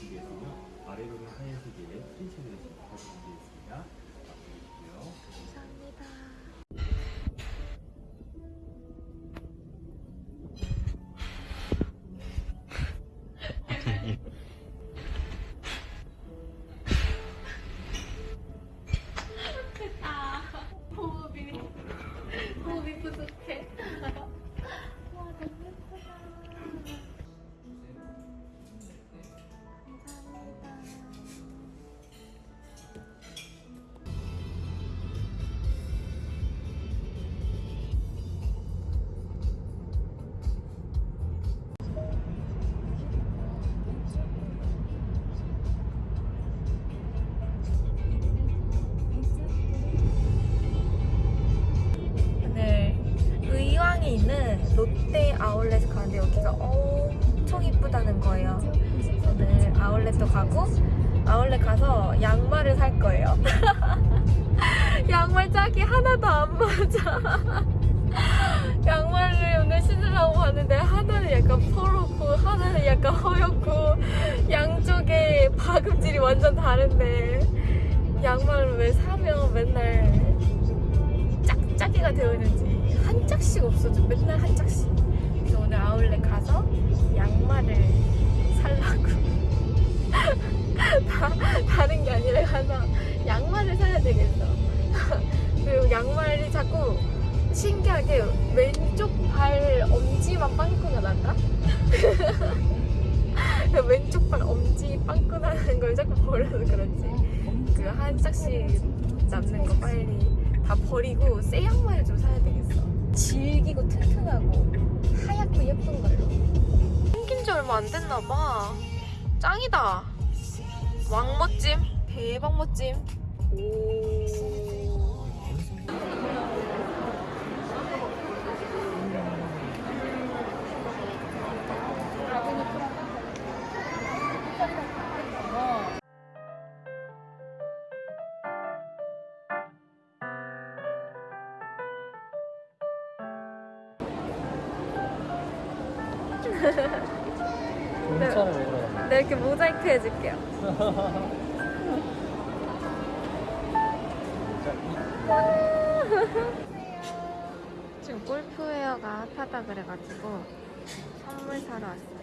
준비했으며 아래로는 하얀색의 프린트를 준비했습니다. 맡겨주시고요. 감사합니다. 됐다. 아, 호흡이 호흡이 부족해. 롯데 아울렛 가는데 여기가 엄청 이쁘다는 거예요. 오늘 아울렛도 가고 아울렛 가서 양말을 살 거예요. 양말 짝이 하나도 안 맞아. 양말을 오늘 신으려고 하는데 하나는 약간 퍼렇고 하나는 약간 허옇고 양쪽에 박음질이 완전 다른데 양말을 왜 사면 맨날 짝짝이가 되어 있는지 한 짝씩 없어져. 맨날 한 짝씩. 그래서 오늘 아울렛 가서 양말을 살라고. 다, 다른 게 아니라 가서 양말을 사야 되겠어. 그리고 양말이 자꾸 신기하게 왼쪽 발 엄지만 빵꾸가 난다? 왼쪽 발 엄지 빵꾸 나는 걸 자꾸 버려서 그런지. 그 한 짝씩 남는 거 빨리 다 버리고 새 양말을 좀 사야 되겠어 질기고 튼튼하고 하얗고 예쁜 걸로. 생긴 지 얼마 안 됐나 봐. 짱이다. 왕 멋짐? 대박 멋짐? 오 좋은 차를 먹으러 갔네. 네, 이렇게 모자이크 해줄게요. 지금 골프웨어가 핫하다 그래가지고 선물 사러 왔어요.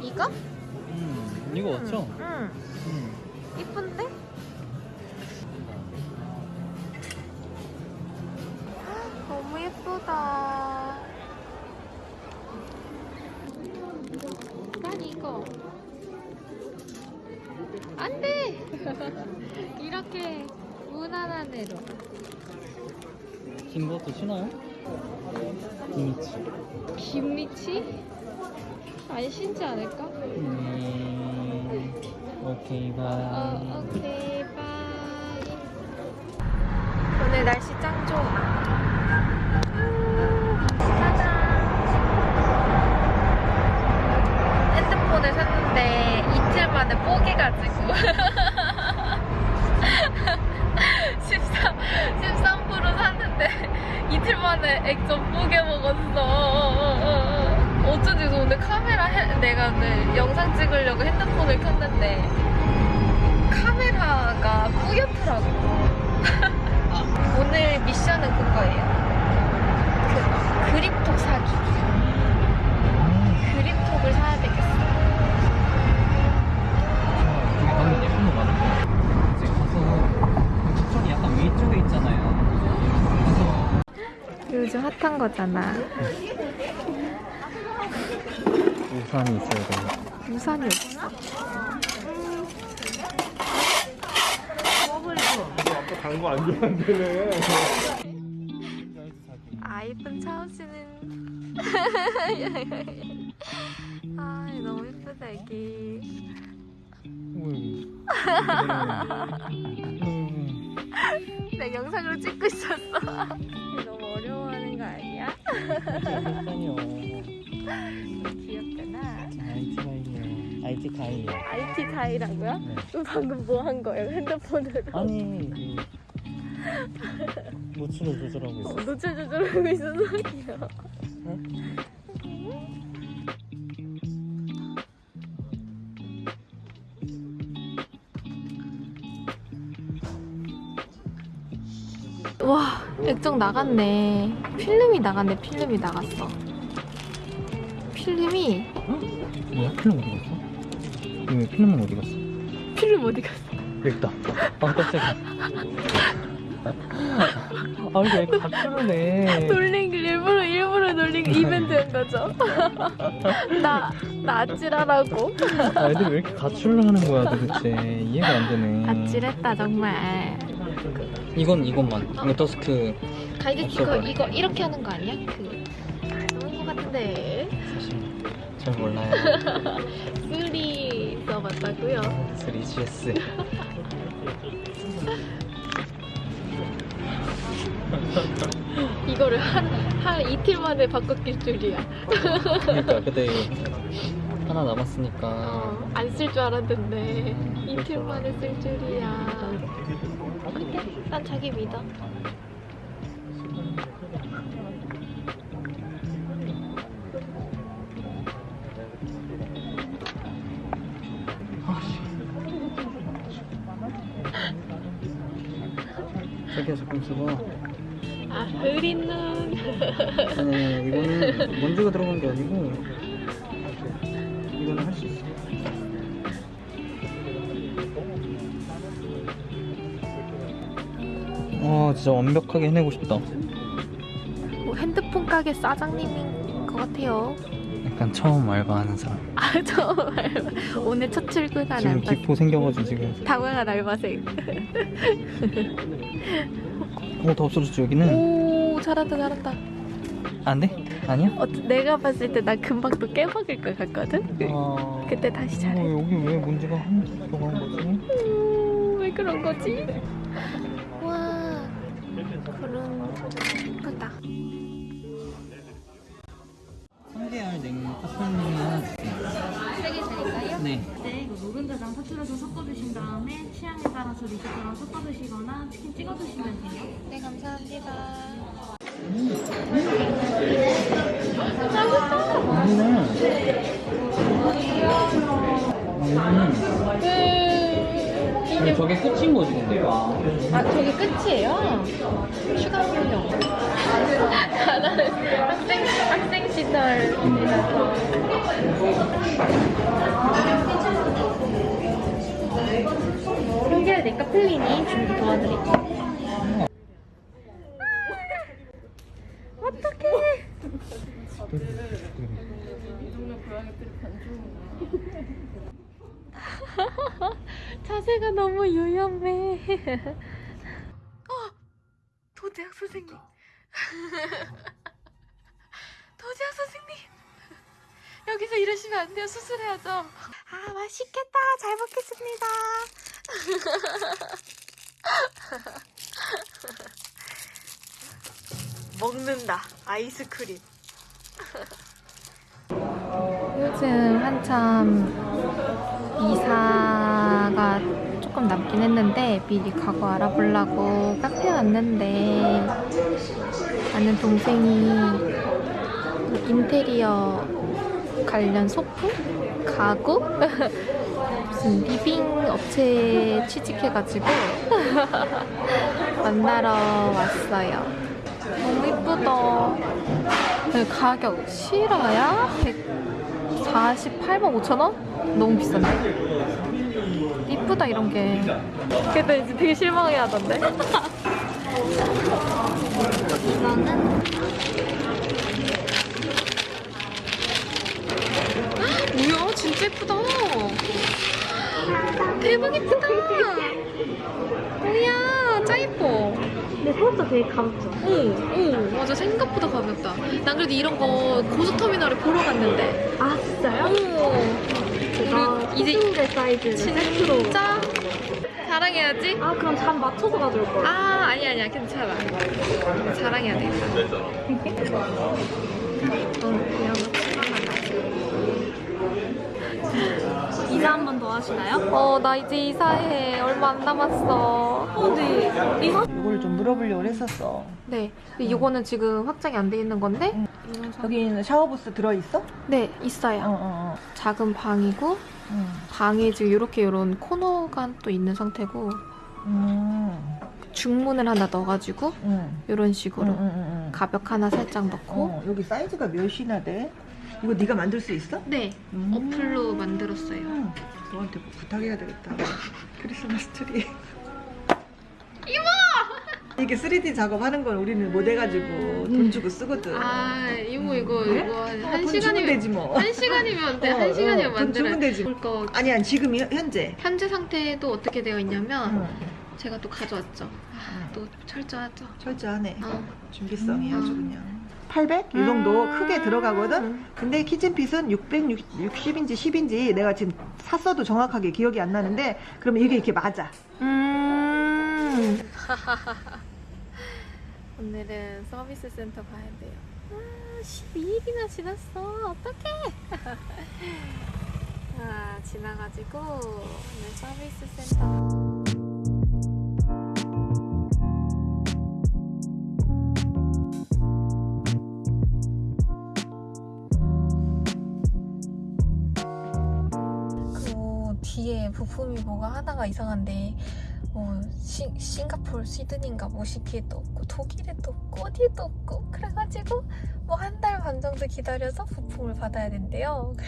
이거? 음, 이거 맞죠? 응. 음. 이쁜데? 너무 예쁘다. 난 이거. 안 돼! 이렇게 무난한 애로. 긴 것도 신어요? 김치. 김리치? 안 신지 않을까? 음, 오케이, bye. 어, 오케이, bye. 오늘 날씨 짱 좋아. 찍으려고 핸드폰을 켰는데 카메라가 뿌옇더라고. 오늘 미션은 그거예요. 그 그립톡 사기. 그립톡을 사야 되겠어. 되게 방금 예쁜 거 많은데. 이제 가서 추천이 약간 위쪽에 있잖아요. 가서 요즘 핫한 거잖아. 우산이 있어야 돼. 우산이 없어. 아까 단거 안 좋아한대네. 아 이쁜 차오 씨는 아 너무 예쁘다 애기. 음. 내 영상으로 찍고 있었어. IT 가이요. IT 가이라고요? 네. 또 방금 뭐 한 거예요? 핸드폰으로? 아니, 그 노출을 조절하고 있어. 어, 노출 조절하고 있어서 귀여워. 와, 액정 나갔네. 필름이 나갔네, 필름이 나갔어. 필름이, 뭐야? 필름 어디 갔어? 왜 필름은 어디 갔어? 필름 어디 갔어? 여기다. 아, 깜짝이야. 아, 이게 왜 가출을 해? 놀린 게 일부러, 일부러 놀린 게 이벤트인 거죠. 나, 나 아찔하라고. 아, 애들이 왜 이렇게 가출을 하는 거야, 도대체. 이해가 안 되네. 아찔했다, 정말. 이건 이것만. 이거 더스크 가이드 이거. 이거 이렇게 하는 거 아니야? 그. 너무 것 같은데. 사실 잘 몰라요. 써봤다고요? 3GS. 이거를 한, 한 이틀 만에 바꿨길 줄이야. 그러니까 근데 하나 남았으니까 어, 안쓸 줄 알았는데 이틀 만에 쓸 줄이야. 어때? 난 자기 믿어. 자기가 조금 쓰고 아, 흐린 눈. 아니 아니 이거는 먼지가 들어간 게 아니고 이거는 할 수 있어 와 진짜 완벽하게 해내고 싶다 뭐 핸드폰 가게 사장님인 것 같아요. 약간 처음 알바하는 사람 아, 정말. 오늘 첫 출근한 지금. 기포 생겨가지고 지금 당황한 알바생. 어다 없어졌지 여기는 오, 잘한다, 잘한다. 안 돼? 아니야? 어, 내가 봤을 때 나 금방 또 깨먹을 것 같거든? 아... 그때 다시 어, 잘해. 여기 왜 문제가 한 들어간 거지? 음, 왜 그런 거지? 와, 그런 예쁘다. 노른자랑 사출해서 섞어 드신 다음에 취향에 따라서 리조또랑 섞어 드시거나 치킨 찍어 드시면 돼요. 네, 감사합니다. 음, 저게 끝인 거지 근데 아, 저게 끝이에요? 추가물용. 나는 학생, 학생 시절이라서. 해결될까? 플린이 준비 도와드릴게요. 어떡해. 자세가 너무 유연해. 어! 도재학 선생님. 도재학 선생님. 여기서 이러시면 안 돼요. 수술해야죠. 아, 맛있겠다. 잘 먹겠습니다. 먹는다. 아이스크림. 요즘 한참 이사가 조금 남긴 했는데 미리 가고 알아보려고 카페 왔는데 아는 동생이 인테리어 관련 소품? 가구? 무슨 living 업체에 취직해가지고 만나러 왔어요. 너무 이쁘다. 네, 가격 실화야? 148만 5천 원? 너무 비싼데? 이쁘다 이런 게. 근데 이제 되게 실망해 하던데? 이거는 뭐야? 진짜 예쁘다. 대박 예쁘다. 뭐야? 짱 예뻐. 근데 생각보다 되게 가볍죠? 오, 오, 맞아. 생각보다 가볍다. 난 그래도 이런 거 고속터미널에 보러 갔는데. 아, 진짜요? 오. 제가 그리고 이제 코스모델 사이즈 세트로. 진짜 자랑해야지. 아, 그럼 잠 맞춰서 가져올 거예요. 아, 아니 아니야. 괜찮아. 자랑해야 되겠다. 어, 그냥 이사 한 번 더 하시나요? 어, 나 이제 이사해. 얼마 안 남았어. 어, 네. 이사? 이걸 좀 물어보려고 했었어. 네. 근데 이거는 지금 확장이 안 돼 있는 건데. 상- 여기는 샤워부스 들어있어? 네, 어, 있어요. 어, 어. 작은 방이고 음. 방에 지금 이렇게 이런 코너가 또 있는 상태고 음. 중문을 하나 넣어가지고 음. 이런 음, 식으로 음. 가벽 하나 살짝 넣고 어, 여기 사이즈가 몇이나 돼? 이거 네가 만들 수 있어? 네 음. 어플로 만들었어요 음. 너한테 부탁해야 되겠다. 크리스마스 트리. 이모! 이게 3D 작업하는 건 우리는 못 해가지고 돈 주고 쓰거든. 아 이모 이거 그래? 이거 한, 어, 한돈 주면 시간이면 되지 뭐. 한 시간이면 돼. 어, 한 시간이면 어, 돈 만들어. 주면 되지. 볼거 아니 야 지금 이- 현재. 현재 상태도 어떻게 되어 있냐면 응. 제가 또 가져왔죠. 아, 응. 또 철저하죠. 철저하네. 어. 준비성이 음. 아주 그냥. 800? 이 정도 음. 크게 들어가거든? 근데 키친핏은 660인지 10인지 내가 지금 샀어도 정확하게 기억이 안 나는데 그러면 이게 이렇게 맞아. 음. 오늘은 서비스 센터 가야 돼요. 아, 12일이나 지났어. 어떡해. 아, 지나가지고 오늘 서비스 센터. 부품이 뭐가 하나가 이상한데 뭐 시, 싱가포르 시드니인가 뭐 시키에도 없고 독일에도 없고 어디에도 없고 그래가지고 뭐 한 달 반 정도 기다려서 부품을 받아야 된대요.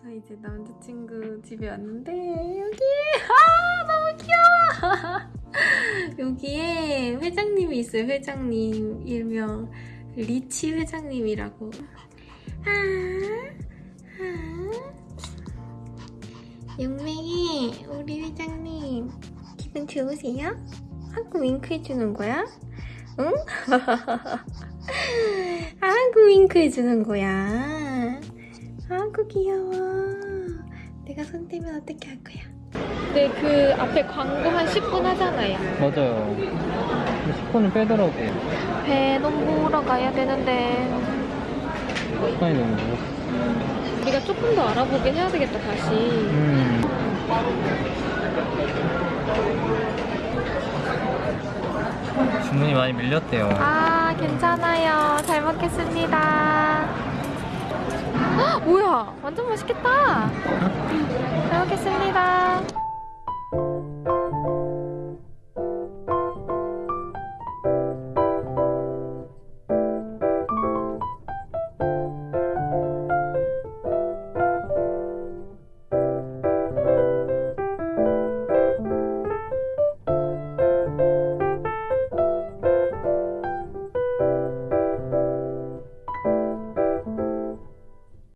저 이제 남자친구 집에 왔는데 여기 아 너무 귀여워. 여기에 회장님이 있어요. 회장님 일명 리치 회장님이라고. 아, 아. 용맹이 우리 회장님 기분 좋으세요? 하고 윙크 해주는 거야? 응? 하고 윙크 해주는 거야. 아구 귀여워. 내가 손 떼면 어떻게 할 거야? 네, 그 앞에 광고 한 10분 하잖아요. 맞아요 10분을 빼더라고 배논 보러 가야 되는데 시간이 너무 늦었어 우리가 조금 더 알아보긴 해야 되겠다 다시. 음. 주문이 많이 밀렸대요 아 괜찮아요. 잘 먹겠습니다. 헉, 뭐야? 완전 맛있겠다. 잘 먹겠습니다.